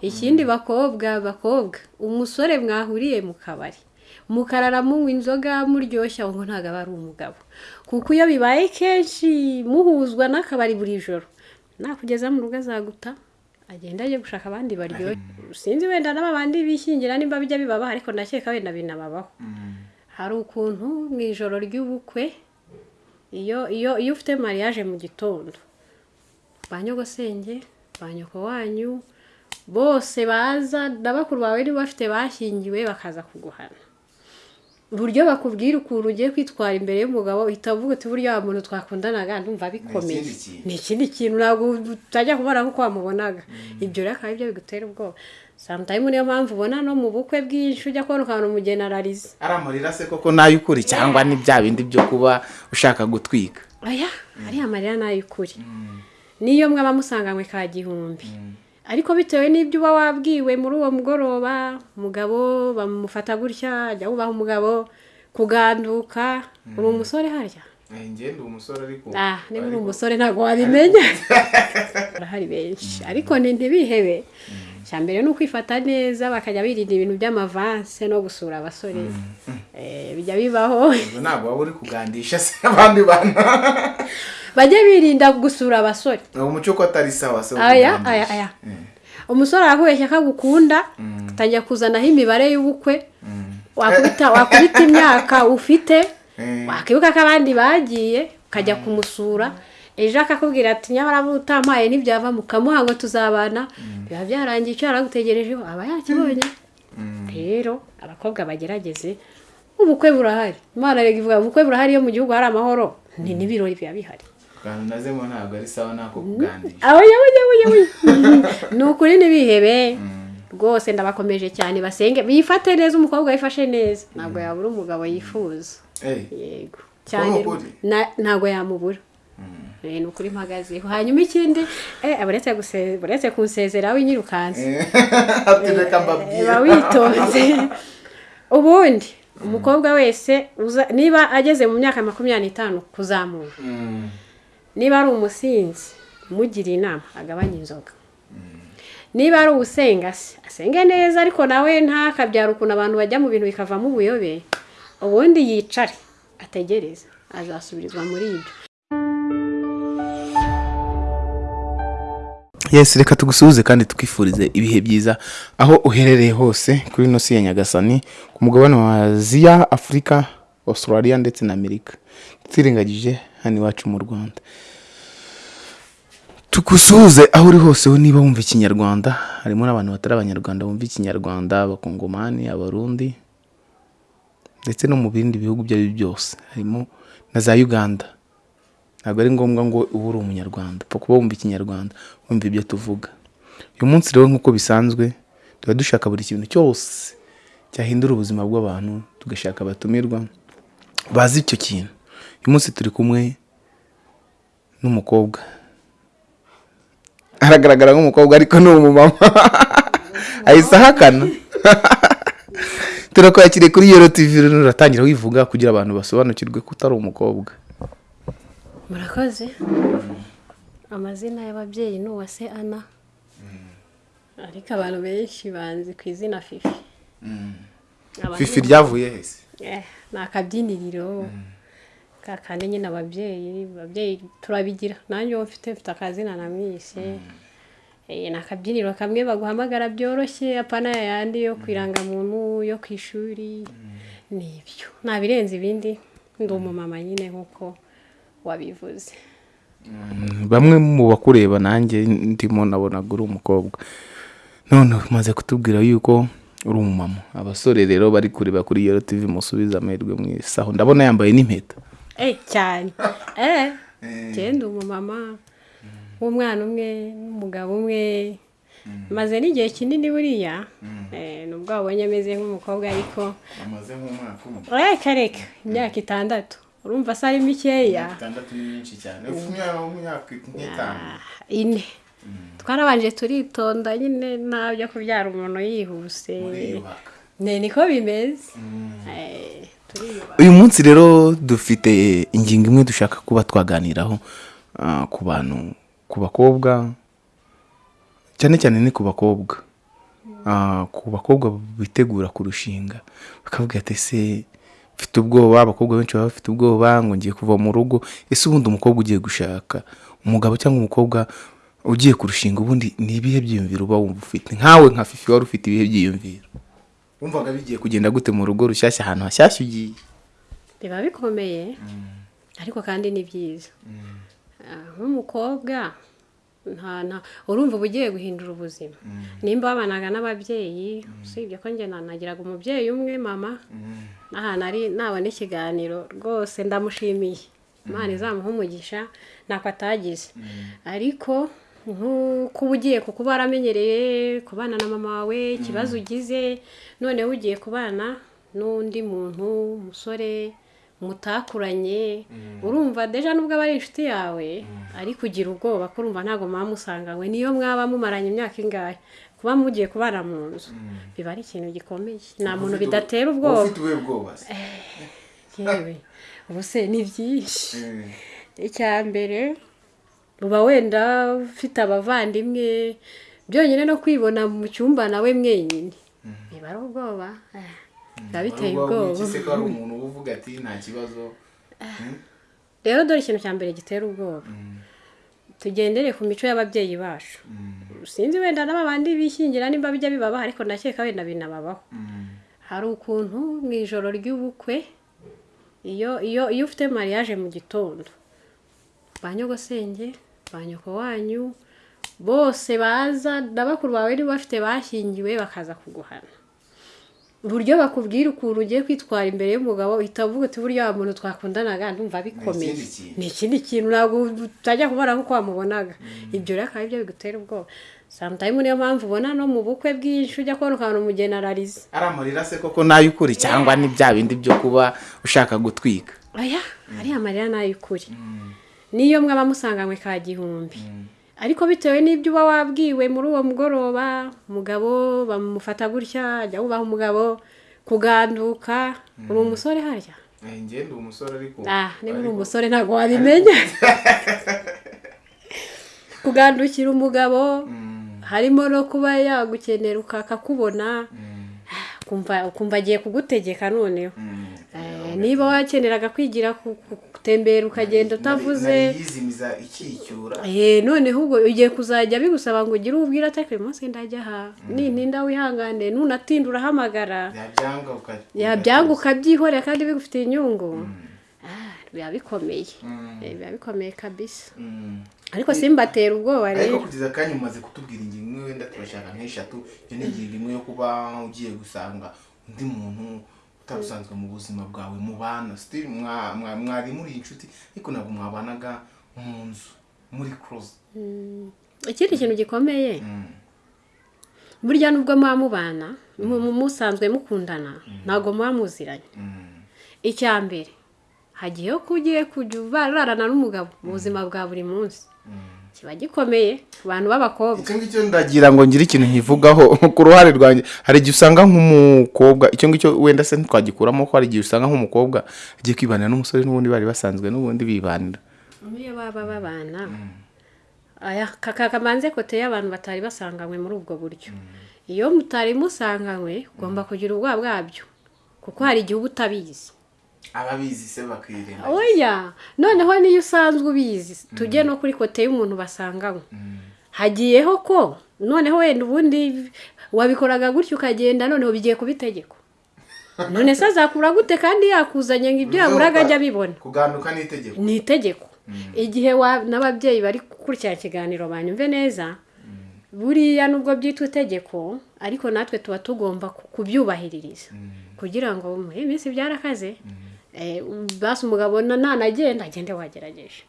ikindi bakobwa bakobwa umusore mwahuriye mu kabari. Mukarara munywa inzoga muryoshya ngo ntabwo aba ari umugabo. Kuko iyo bibaye kenshi muhuzwa n'akabari buri joro. Nakugeza mu rugo azaguta agenda ajya gushaka abandi baryoshye sinzi wenda n'aba bandi bishyingira nimba bijya bibabaho ariko ndakeka wenda binababaho hari ukuntu mu ijoro ry'ubukwe iyo iyo iyo ufite mariage mu gitondo ba nyogosenge ba nyoko wanyu bose baza na bakuru bawe niba bafite bashyingiwe bakaza kuguhana. Uburyo bakubwira ukuntu ugiye kwitwara imbere y'umugabo uhita uvuga uti burya wa muntu twakundanaga ndumva bikomeye Ni ikindi kintu. ntabwo utajya kubona nk'uko wamubonaga. Ibyo rero akaba ari byo bigutera ubwoba. Samutayimu niyo mpamvu ubona no mu bukwe bwinshi ujya kubona ukabona umugeni ararize. Ari amarira se koko n'ay'ukuri cyangwa ni bya bindi byo kuba ushaka gutwika? Aya ariya marira ni ay'ukuri niyo mwaba musanganywe ka gihumbi. Ariko bitewe n'ibyo uba wabwiwe muri uwo mugoroba umugabo bamufata gutya ajya wubaha umugabo kuganduka uri umusore harya? Ngende umusore ariko ah niba uri umusore ntabwo wabimenya barahari benshi. Ariko ni ntibihebe icya mbere ni ukwifata neza bakajya birinda ibintu by'amavanse no gusura abasore. Eh, bijya bibaho. Ntabwo waba uri kugandisha se abandi bantu bajye birinda gusura abasore. Uwo muco ko atari sawa se aya aya. Aya umusore arakubeshya ko agukunda atangira kuzanaho imibare y'ubukwe wakubita wakubita imyaka ufite wakibuka ko abandi bagiye ukajya kumusura. Ejo akakubwira ati nyamara utampaye ntibyava mukamuha ngo tuzabana. Biba byarangiye icyo yaragutegerejeho aba yakibonye. Rero abakobwa bagerageze ubukwe burahari. Imana ivuga ubukwe burahari iyo mu gihugu hari amahoro. Ni n'ibirori biba bihari. Akantu nazemo ntabwo ari sawa nako kugandisha. Abayabuyabuyabuya ni ukuri ntibihebe. Rwose ndabakomeje cyane basenge. Bifate neza umukobwa wifashe neza. Ntabwo yabura umugabo yifuza. Eh, yego. Cyane ntabwo yamubura. Eh, ni ukuri mpagazeho. Hanyuma ikindi eh, buretse guse- buretse kunsezera winyirukanse uba witonze ubundi umukobwa wese niba ageze mu myaka makumyabiri n'itanu kuzamura. Mm. Niba ari umusinzi umugire inama agabanye inzoga. Niba ari uwusenga se asenge neza ariko nawe ntakabyara ukuntu abantu bajya mu bintu bikavamo ubuyobe. Ubundi yicare ategereze azasubirizwa muri ibyo. Yes reka tugusuhuze kandi twifurize ibihe byiza. Aho uherereye hose kuri ino si ya nyagasani ku mugabane wa aziya afurika australia ndetse na amerika. Twirengagije hano iwacu mu rwanda. Tugusuhuze aho uri hose niba wumva ikinyarwanda. Harimo n'abantu batari abanyarwanda bumva ikinyarwanda abakongomani abarundi ndetse no mu bindi bihugu ibyo ari byo byose. Harimo na za uganda. Ntabwo ari ngombwa ngo ube uri umunyarwanda. Upfa kuba wumva ikinyarwanda wumva ibyo tuvuga. Uyu munsi rero nk'uko bisanzwe tuba dushaka buri kintu cyose cyahindura ubuzima bw'abantu tugashaka abatumirwa bazi icyo kintu. Uyu munsi turi kumwe n'umukobwa. Aragaragara nk'umukobwa ariko ni umumama. Ahise ahakana. Turakwakiriye kuri yero tivi rero uratangira wivuga kugira abantu basobanukirwe ko utari umukobwa. Murakoze? Amazina y'ababyeyi ni uwase ana ariko abantu benshi banzi ku izina fifi. Abantu- fifi ryavuye hese ni akabyiniriro ka kandi nyine ababyeyi ababyeyi turabigira. Nanjye uwo mfite mfite akazina namwise Eh, ni akabyiniro kamwe baguhamagara byoroshye apana yayandi yo ku irangamuntu yo ku ishuri. Ni ibyo. Nta birenze ibindi ndi umumama nyine nk'uko wabivuze. Bamwe mu bakureba nanjye ndimo nabonaga uri umukobwa. None umaze kutubwira yuko uri umumama abasore rero bari kureba kuri yero tivi musubize amahirwe mwisaho ndabona yambaye n'impeta. Eh cyane. Eh genda umumama w'umwana umwe n'umugabo umwe. Maze n'igihe kinini buriya eh, nubwo wabonye ameze nk'umukobwa ariko amaze nk'umwaka umwe. Reka reka imyaka itandatu. Urumva se ari mikeya. Itandatu ni myinshi cyane. Ine. Twarabanje turitonda nyine nta byo kubyara umuntu yihuse. Niko bimeze. Eh, turiyubaka. Uyu munsi rero dufite ingingo imwe dushaka kuba twaganiraho ah, ku bantu ku bakobwa cyane cyane ni ku bakobwa. Ah, ku bakobwa bitegura kurushinga bakavuga ati ese mfite ubwoba? Abakobwa benshi baba bafite ubwoba ngo ngiye kuva mu rugo. Ese ubundi umukobwa ugiye gushaka? Umugabo cyangwa umukobwa ugiye kurushinga ubundi ni ibihe byiyumviro uba wumva ufite? Nkawe nka fifi wari ufite ibihe byiyumviro? Wumvaga bigiye kugenda gute mu rugo rushyashya ahantu hashyashya ugiye? Biba bikomeye ariko kandi ni byiza. Ah, nk'umukobwa nta nta urumva uba ugiye guhindura ubuzima. Nimba wabanaga n'ababyeyi usibye ko njye nanagiraga umubyeyi umwe mama. N'ahantu ari nabona ikiganiro rwose ndamushimiye. Imana izamuha umugisha ntako atagize. Ariko nk'uko uba ugiye kuko uba waramenyereye kubana na mama wawe ikibazo ugize noneho ugiye kubana n'undi muntu umusore mutakuranye urumva deja nubwo aba ari inshuti yawe ariko ugira ubwoba ko urumva ntabwo muba musanganywe niyo mwaba mumaranye imyaka ingahe? Kuba mugiye kubana mu nzu. Biba ari ikintu gikomeye. Nta muntu bidatera ubwoba. ufite ubuhe bwoba se? Yewe. Ubu se ni byinshi. Icya mbere uba wenda ufite abavandimwe byonyine no kwibona mu cyumba nawe mwenyine. Biba ari ubwoba. Eh, biba biteye ubwoba umuntu uvuga ati nta kibazo. Rero dore ikintu cya mbere gitera ubwoba. Tugendere ku mico y'ababyeyi bacu. Sinzi wenda n'aba bandi bishyingira nimba bijya bibabaho ariko ndakeka wenda binababaho. Hari ukuntu mu ijoro ry'ubukwe iyo iyo iyo ufite mariage mu gitondo ba nyogosenge ba nyoko wanyu bose baza na bakuru bawe niba bafite bashyingiwe bakaza kuguhana. Uburyo bakubwira ukuntu ugiye kwitwara imbere y'umugabo uhita uvuga uti burya wa muntu twakundanaga ndumva bikomeye. Ni ikindi kintu. Ntabwo utajya kubona nk'uko wamubonaga. Ibyo rero akaba ari byo bigutera ubwoba. Samutayimu niyo mpamvu ubona no mu bukwe bwinshi ujya kubona ukabona umugeni ararize. Ari amarira se koko na yo ukuri cyangwa ni bya bindi byo kuba ushaka gutwika? Aya ariya marira ni ay'ukuri niyo mwaba musanganywe ka gihumbi. Ariko bitewe n'ibyo uba wabwiwe muri uwo mugoroba umugabo bamufata gutya ajya wubaha umugabo kuganduka uri umusore harya? Ngende umusore ariko ah niba uri umusore ntabwo wabimenya kugandukira umugabo harimo no kuba yagukenera ukakakubona kumva ukumva agiye kugutegeka noneho. Eh, niba wakeneraga kwigira gutembera ukagenda utavuze Eh, noneho ubwo ugiye kuzajya bigusaba ngo ugire ubwira ati uyu munsi ndajya aha. Nintinda wihangane nunatinda urahamagara yabyanga uka- yabyanga ukabyihorera kandi bigufitiye inyungu. Ah, biba bikomeye Eh, biba bikomeye kabisa. Mm. ariko simbatera ubwoba ariko rero. kugeza akanya umaze kutubwira ingingo imwe wenda turashaka nk'eshatu iyo ni ingingo imwe yo kuba ugiye gusanga undi muntu utari usanzwe mu buzima bwawe mubana mwa- mwari muri inshuti ariko ntabwo mwabanaga mu nzu muri close ikindi kintu gikomeye? Burya nubwo muba mubana mu- mu- musanzwe mukundana ntabwo muba muziranye icya mbere hagiyeho ko ugiye kujya urarana n'umugabo mu buzima bwa buri munsi. Kiba gikomeye ku bantu b'abakobwa. Icyo ngicyo ndagira ngo ngire ikintu nkivugaho. Ku ruhare rwanjye hari igihe usanga nk'umukobwa icyo ngicyo wenda se ntitwagikuramo ko hari igihe usanga nk'umukobwa agiye kwibanira n'umusore n'ubundi bari basanzwe n'ubundi bibanira. Niyo baba babana. Aya kamanze kote y'abantu batari basanganywe muri ubwo buryo. Iyo mutari musanganywe ugomba kugira ubwoba bwabyo. Kuko hari igihe uba utabizi. Ababizi se bakirinda oya! Noneho niyo usanzwe ubizi tujye no kuri kote y'umuntu basanganywe. Hagiyeho ko noneho wenda ubundi wabikoraga gutyo ukagenda noneho bigiye kuba itegeko none se azakura gute kandi yakuzanye ngo ibyo yaburaga ajya abibona? kuganduka n'itegeko. Ni itegeko. Igihe n'ababyeyi bari gukurikirana ikiganiro banyumve neza buriya nubwo byitwa itegeko ariko natwe tuba tugomba ku- kubyubahiririza. Kugira ngo muri iyi minsi byarakaze basi umugabo na- nanagenda agende wagerageje.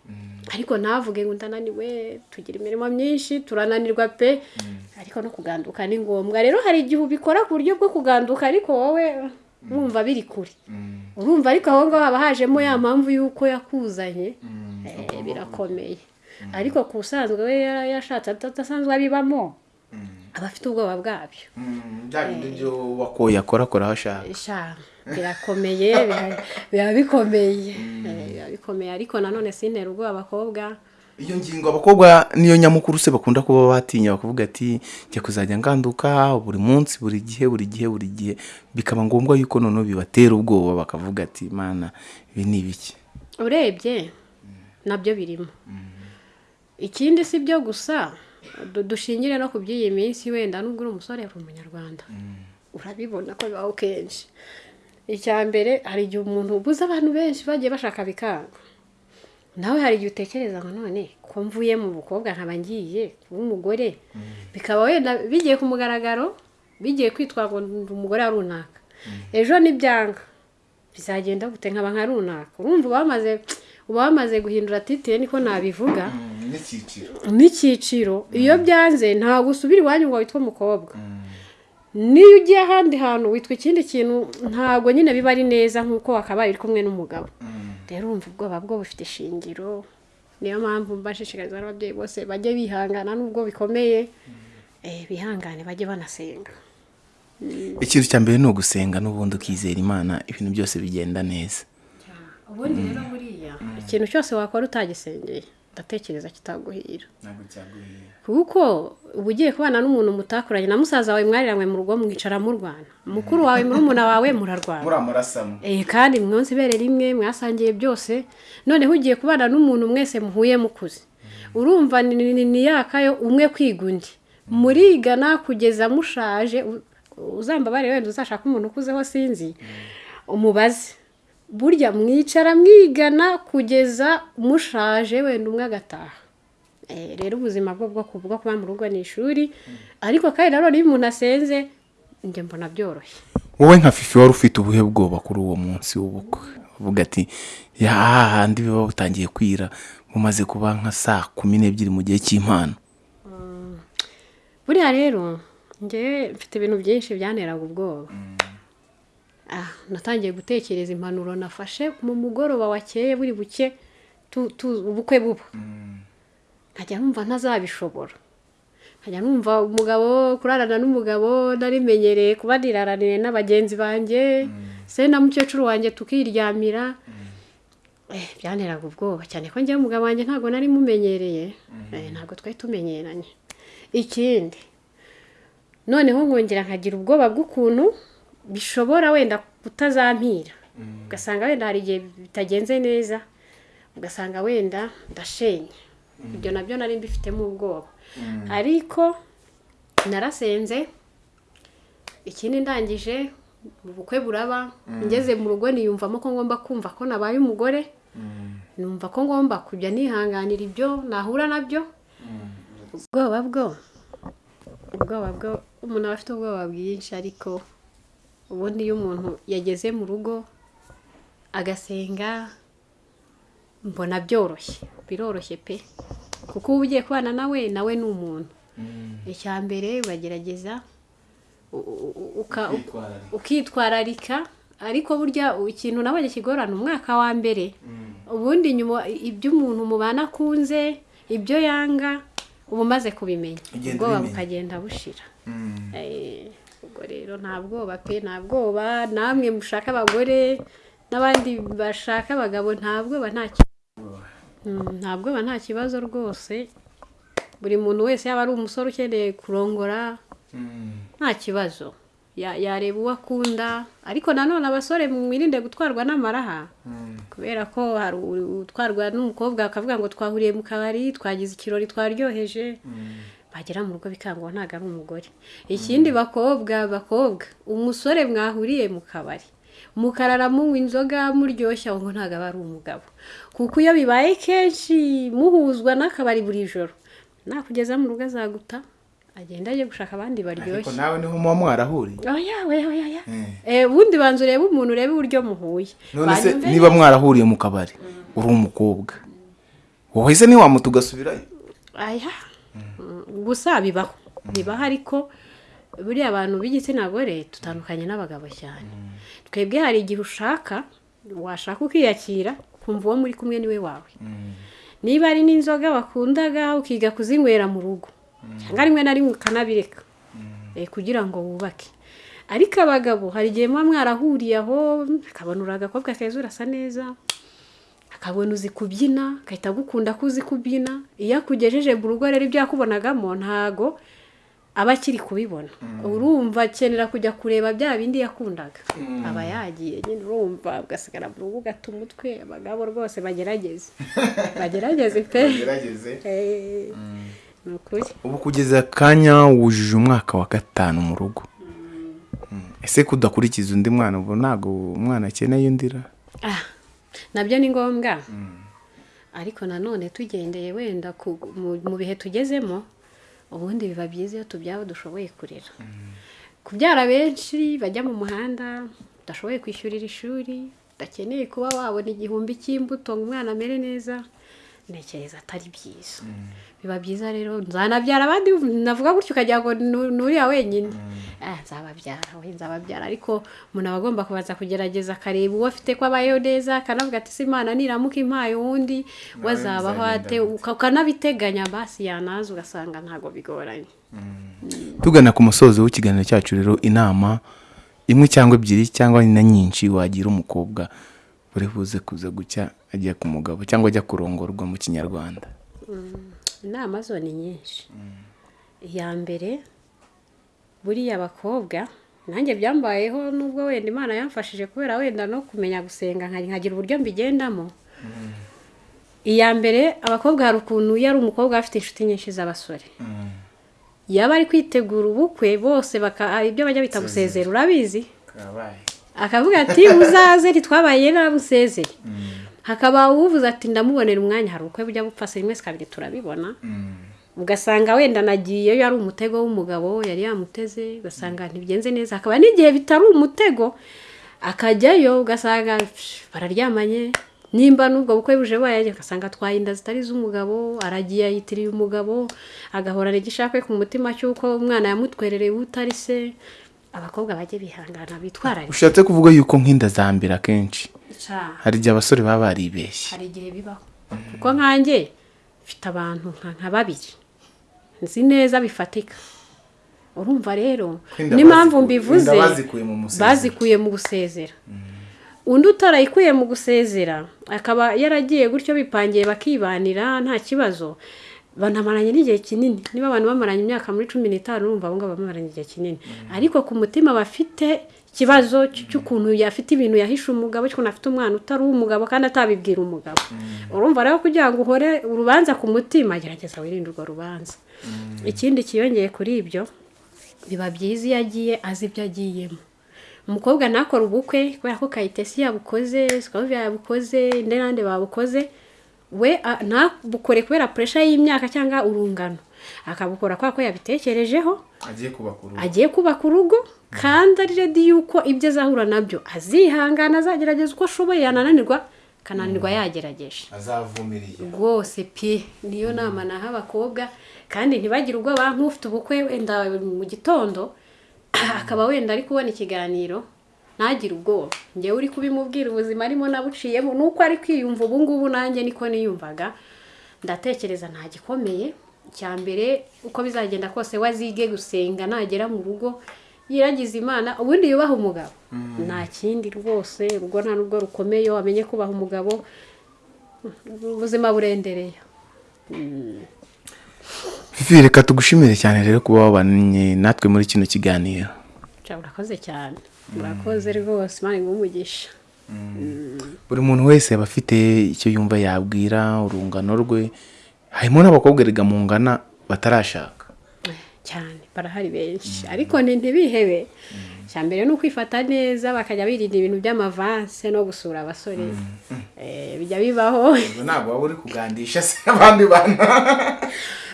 Ariko ntavuge ngo ndananiwe tugira imirimo myinshi turananirwa pe. Ariko no kuganduka ni ngombwa. Rero hari igihe ubikora ku buryo bwo kuganduka ariko wowe wumva biri kure. Urumva ariko aho ngaho haba hajemo ya mpamvu y'uko yakuzanye. Eh, birakomeye. Ariko ku usanzwe we yashatse adasanzwe abibamo. Aba afite ubwoba bwabyo. Bya bindi byo wakoye akora akora aho ashaka. Sha birakomeye biba- bikomeye. Eh, biba bikomeye. Ariko nanone sintera ubwoba abakobwa. Iyo ngingo abakobwa niyo nyamukuru se bakunda kuba batinya bakavuga ati njya kuzajya nganduka buri munsi buri gihe buri gihe buri gihe. Bikaba ngombwa yuko noneho bibatera ubwoba bakavuga ati mana ibi ni ibiki? Urebye na byo birimo. Ikindi si byo gusa dushingire no ku by'iyi minsi wenda nubwo uri umusore uri umunyarwanda urabibona ko bibaho kenshi. Icya mbere hari igihe umuntu ubuze abantu benshi bagiye bashaka bikanga. Nawe hari igihe utekereza ngo none ko mvuye mu bukobwa nkaba ngiye kuba umugore. Bikaba wenda bigiye ku mugaragaro bigiye kwitwa ngo umugore runaka. Ejo nibyanga. Bizagenda gute? Nkaba nka runaka. Urumva uba wamaze guhindura titire niko nabivuga. N'icyiciro. Iyo byanze ntabwo usubira iwanyu ngo witwe umukobwa. Niyo ugiye ahandi hantu witwa ikindi kintu ntabwo nyine biba ari neza nk'uko wakabaye uri kumwe n'umugabo. Rero urumva ubwoba bwo bufite ishingiro niyo mpamvu mbashishikariza n'ababyeyi bose bajye bihangana nubwo bikomeye. Eh, bihangane bajye banasenga. Ikintu cya mbere ni ugusenga n'ubundi ukizera imana ibintu byose bigenda neza. Ubundi rero buriya. Ikintu cyose wakora utagisengeye. Ndatekereza kitaguhira. Kuko uba ugiye kubana n'umuntu mutakoranye na musaza wawe mwariranywe mu rugo mwicara murwana. Mukuru wawe murumuna wawe murarwana. Muramurasamo Eh, kandi mwonse ibere rimwe mwasangiye byose. Noneho ugiye kubana n'umuntu mwese muhuye mukuze. Urumva ni- ni ni yakayo umwe kwiga undi. Murigana kugeza mushaje u- uzambabare wenda uzashaka umuntu ukuzeho sinzi umubaze. Burya mwicara mwigana kugeza mushaje wenda umwe agataha. Eh, rero ubuzima bwo bwo ku- bwo kuba mu rugo ni ishuri ariko kandi nanone iyo umuntu asenze njye mbona byoroshye. Wowe nka fifi wari ufite ubuhe bwoba kuri uwo munsi w'ubukwe? Uvuga ati ya hahandi biba butangiye kwira mumaze kuba nka saa kumi n'ebyiri mu gihe cy'impano buriya rero njye mfite ibintu byinshi byanteraga ubwoba. Ah natangiye gutekereza impanuro nafashe mu mugoroba wakeye buri buke ubukwe buba nkajya numva ntazabishobora. Nkajya numva umugabo kurarana n'umugabo narimenyereye kuba niraraniye na bagenzi banjye. Se na mukecuru wanjye tukiryamira. Eh, byanteraga ubwoba cyane ko njyewe umugabo wanjye ntabwo nari mumenyereye. Eh, ntabwo twari tumenyeranye. Ikindi noneho nkongera nkagira ubwoba bw'ukuntu bishobora wenda kutazampira. Ugasanga wenda hari igihe bitagenze neza ugasanga wenda ndashenye. Ibyo na byo nari mbifitemo ubwoba ariko narasenze ikindi ndangije ubukwe buraba ngeze mu rugo niyumvamo ko ngomba kumva ko nabaye umugore. Numva ko ngomba kujya nihanganira ibyo nahura na byo. Ubwoba bwo ubwoba bwo umuntu aba afite ubwoba bwinshi ariko ubundi iyo umuntu yageze mu rugo agasenga mbona byoroshye. Biroroshye pe. Kuko uba ugiye kubana nawe nawe ni umuntu. Icya mbere uragerageza ukitwararika ariko burya ikintu nabonye kigorana umwaka wa mbere. Ubundi nyuma ibyo umuntu mubana akunze ibyo yanga uba umaze kubimenya. Ubwoba bukagenda bushira. Eh, ubwo rero nta bwoba pe nta bwoba namwe mushaka abagore n'abandi bashaka abagabo nta bwoba nta ki- Mm, nta bwoba nta kibazo rwose. Buri muntu wese yaba ari umusore ukeneye kurongora nta kibazo. Ya- yareba uwo akunda ariko nanone abasore mwirinde gutwarwa n'amaraha. Kubera ko hari utwarwa n'umukobwa akavuga ngo twahuriye mu kabari twagize ikirori twaryoheje. Bagera mu rugo bikanga uwo ntabwo ari umugore. Ikindi bakobwa bakobwa umusore mwahuriye mu kabari. Mukarara munywa inzoga muryoshya ngo ntabwo aba ari umugabo. Kuko iyo bibaye kenshi muhuzwa n'akabari buri joro. Nakugeza mu rugo azaguta agenda ajye gushaka abandi ariko baryoshye nawe ni ho muba mwarahuriye Eh. Eh, ubundi banza urebe umuntu urebe uburyo muhuye. None se niba mwarahuriye mu kabari uri umukobwa. Wowe se ntiwamuta ugasubirayo? Aya. Gusa bibaho. Bibaho ariko buriya abantu b'igitsina gore dutandukanye n'abagabo cyane. Twebwe hari igihe ushaka washaka ukiyakira kumva uwo muri kumwe ni we wawe. Niba ari n'inzoga wakundaga ukiga kuzinywera mu rugo. Cyangwa rimwe na rimwe ukanabireka. Eh, kugira ngo wubake. Ariko abagabo hari igihe muba mwarahuriye aho akabona uri agakobwa keza urasa neza. Akabona uzi kubyina agahita agukunda ko uzi kubyina. Iyo akugejeje mu rugo rero ibyo yakubonagamo ntago aba akiri kubibona. Urumva akenera kujya kureba bya bindi yakundaga. Aba yagiye nyine urumva ugasigara mu rugo ugata umutwe abagabo rwose bagerageze. Bagerageze pe. Eh, ni ukuri. Ubu kugeza akanya wujuje umwaka wa gatanu mu rugo. Mm. ese kudakurikiza undi mwana ubu ntabwo umwana akeneye undira Ah, na byo ni ngombwa. Ariko nanone tugendeye wenda mu- bihe tugezemo ubundi biba byiza iyo tubyara dushoboye kurera. Kubyara benshi bajya mu muhanda udashoboye kwishyurira ishuri udakeneye kuba wabona igihumbi cy'imbuto ngo umwana amere neza ntekereza atari byiza. Biba byiza rero nzanabyara abandi navuga gutyo ukagira ngo nuriya wenyine. Ah, nzababyara we nzababyara. Ariko umuntu aba agomba kubanza kugerageza akareba uwo afite ko abayeho neza akanavuga ati se imana niramuka impaye uwundi we azabaho ate? Uka- ukanabiteganya basi yanaza ugasanga ntabwo bigoranye. Tugana ku musozo w'ikiganiro cyacu rero inama imwe cyangwa ebyiri cyangwa na nyinshi wagira umukobwa. Uri buze kuza gucya ajya ku mugabo cyangwa ajya kurongorwa mu kinyarwanda? Inama zo ni nyinshi. Iya mbere buriya abakobwa nanjye byambayeho nubwo wenda imana yamfashije kubera wenda no kumenya gusenga nka- nkagira uburyo mbigendamo. Iya mbere abakobwa hari ukuntu iyo ari umukobwa afite inshuti nyinshi z'abasore. Yaba ari kwitegura ubukwe bose ibyo bajya bita gusezera urabizi akavuga ati uzaze ntitwabaye nabusezere hakaba uvuze ati ndamubonera umwanya hari ubukwe bujya bupfa se rimwe kabiri turabibona. Ugasanga wenda nagiyeyo ari umutego w'umugabo yari yamuteze ugasanga ntibigenze neza. Hakaba n'igihe bitari umutego akajyayo ugasanga bararyamanye. Nimba n'ubwo bukwe buje bayaje ugasanga atwaye inda zitari iz'umugabo aragiye yitiriye umugabo agahorana igishakwe ku mutima cy'uko umwana yamutwerereye utari se. Abakobwa bajye bihangana bitwararike. Ushatse kuvuga yuko nk'inda za mbere akenshi hari igihe abasore baba baribeshye. Hari igihe bibaho. Kuko nkanjye mfite abantu nka babiri. Nzi neza bifatika. Urumva rero n'impamvu mbivuze bazikuye mu gusezera. Undi utarayikuye mu gusezera akaba yaragiye gutyo bipangiye bakibanira nta kibazo. Banamaranye n'igihe kinini. Niba abantu bamaranye imyaka muri cumi n'itanu urumva abo ngabo bamaranye igihe kinini. Ariko ku mutima bafite ikibazo cy- cy'ukuntu yafite ibintu yahishe umugabo cy'ukuntu afite umwana utari uw'umugabo kandi atabibwira umugabo. Urumva rero kugira ngo uhore urubanza ku mutima gerageza wirinde urwo rubanza. Ikindi kiyongeye kuri ibyo biba byiza iyo agiye azi ibyo agiyemo. Umukobwa ntakore ubukwe kubera ko kayitesi yabukoze sikavuye yabukoze indi n'andi babukoze we ntabukore kubera puresha y'imyaka cyangwa urungano. Akabukora kubera ko yabitekerejeho agiye kubaka urugo. kandi ari redi yuko ibyo azahura na byo azihangana azagerageza uko ashoboye yanananirwa akananirwa yagerageje. Azavumiriye. Rwose pe niyo nama naha abakobwa kandi ntibagire ubwoba nk'ufite ubukwe wenda mu gitondo akaba wenda ari kubona ikiganiro ntagire ubwoba. Ngewe uri kubimubwira ubuzima arimo nabuciyemo nuko ari kwiyumva ubu ngubu nanjye niko niyumvaga ndatekereza nta gikomeye. Icya mbere uko bizagenda kose wazige gusenga nagera mu rugo yiragiza imana ubundi yubaha umugabo. Nta kindi rwose urugo nta nubwo rukomeye wamenye kubaha umugabo ubuzima burendereye fifi reka tugushimire cyane rero kuba wabanye natwe muri kino kiganiro. Urakoze cyane. Urakoze rwose imana iguhe umugisha. Buri muntu wese aba afite icyo yumva yabwira urungano rwe. Harimo n'abakobwa erega mu ngana batarashaka. Cyane barahari benshi. Ariko ni ntibihebe. Icya mbere ni ukwifata neza bakajya birinda ibintu by'amavanse no gusura abasore. Eh, bijya bibaho. Ntabwo waba uri kugandisha se abandi bantu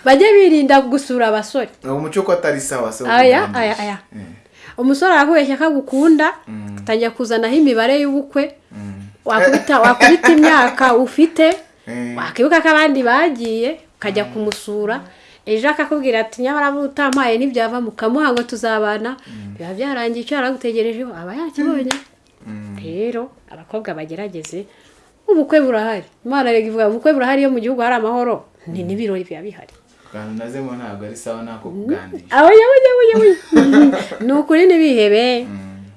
bajye birinda gusura abasore. Uwo muco ko atari sawa se aya aya aya. Umusore arakubeshya ko agukunda atangira kuzanaho imibare y'ubukwe. Wakubita wakubita imyaka ufite Eh. wakibuka ko abandi bagiye ukajya kumusura. Ejo akakubwira ati nyamara utampaye ntibyava mukamuha ngo tuzabana. Biba byarangiye icyo yaragutegerejeho aba yakibonye. Rero abakobwa bagerageze ubukwe burahari. Imana ivuga ubukwe burahari iyo mu gihugu hari amahoro. Ni n'ibirori biba bihari. Akantu nazemo ntabwo ari sawa nako yawe ni ukuri ntibihebe.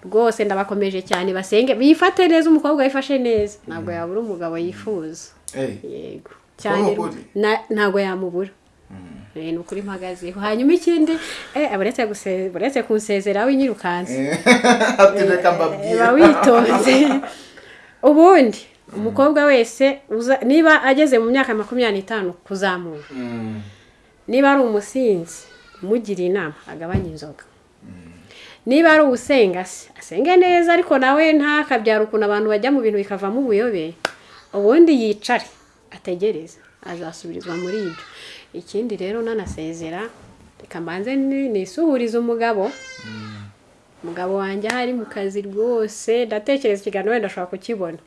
Rwose ndabakomeje cyane basenge bifate neza umukobwa wifashe neza. Ntabwo yabura umugabo yifuza. Yego. Cyane ntabwo yamubura. Eh, ni ukuri mpagazeho. Hanyuma ikindi eh, buretse kunsezera winyirukanse uba witonze ubundi umukobwa wese uza- niba ageze mu myaka makumyabiri n'itanu kuzamura. Niba ari umusinzi umugira inama agabanye inzoga. Niba ari uwusenga se asenge neza ariko nawe ntakabyara ukuntu abantu bajya mu bintu bikavamo ubuyobe ubundi yicare ategereze azasubirizwa muri ibyo. Ikindi rero nanasezera reka mbanze ni- nisuhurize umugabo. Umugabo wanjye aho ari mu kazi rwose ndatekereza ikiganiro wenda ashobora kukibona.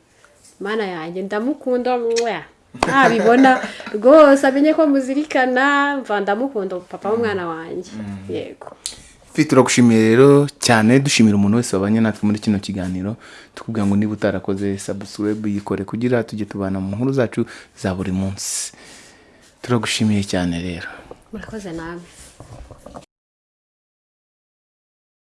Mana yanjye ndamukunda mwah. Ntabibona. Rwose amenye ko muzirikana mva ndamukunda papa w'umwana wanjye. Yego. Fi turagushimiye rero cyane dushimira umuntu wese wabanye natwe muri kino kiganiro tukubwira ngo niba utarakoze subscribe yikore kugira tujye tubana mu nkuru zacu za buri munsi. Turagushimiye cyane rero. Murakoze nawe